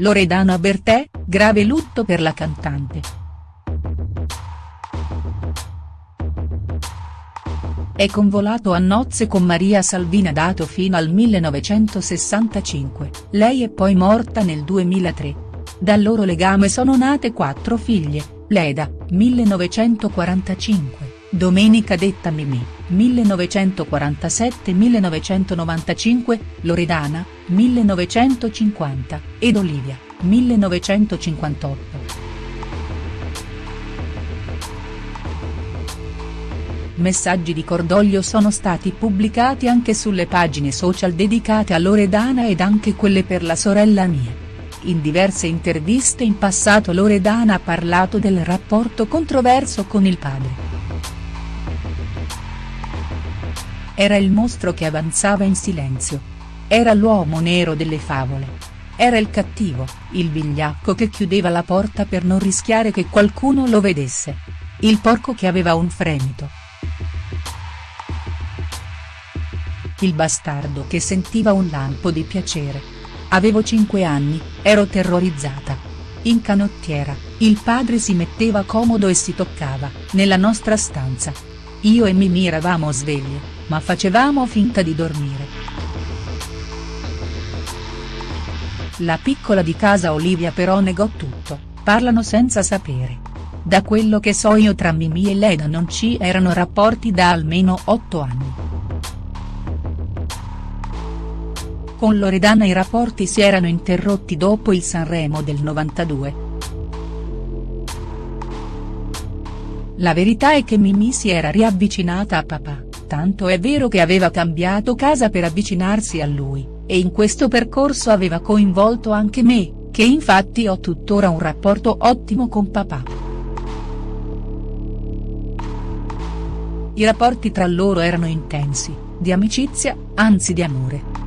Loredana Bertè, grave lutto per la cantante. È convolato a nozze con Maria Salvina dato fino al 1965, lei è poi morta nel 2003. Dal loro legame sono nate quattro figlie, Leda, 1945. Domenica detta Mimì, 1947-1995, Loredana, 1950, ed Olivia, 1958. Messaggi di cordoglio sono stati pubblicati anche sulle pagine social dedicate a Loredana ed anche quelle per la sorella Mia. In diverse interviste in passato Loredana ha parlato del rapporto controverso con il padre. Era il mostro che avanzava in silenzio. Era l'uomo nero delle favole. Era il cattivo, il vigliacco che chiudeva la porta per non rischiare che qualcuno lo vedesse. Il porco che aveva un fremito. Il bastardo che sentiva un lampo di piacere. Avevo cinque anni, ero terrorizzata. In canottiera, il padre si metteva comodo e si toccava, nella nostra stanza. Io e Mimì eravamo sveglie ma facevamo finta di dormire. La piccola di casa Olivia però negò tutto, parlano senza sapere. Da quello che so io tra Mimì e Leda non ci erano rapporti da almeno otto anni. Con Loredana i rapporti si erano interrotti dopo il Sanremo del 92. La verità è che Mimì si era riavvicinata a papà tanto è vero che aveva cambiato casa per avvicinarsi a lui, e in questo percorso aveva coinvolto anche me, che infatti ho tuttora un rapporto ottimo con papà. I rapporti tra loro erano intensi, di amicizia, anzi di amore.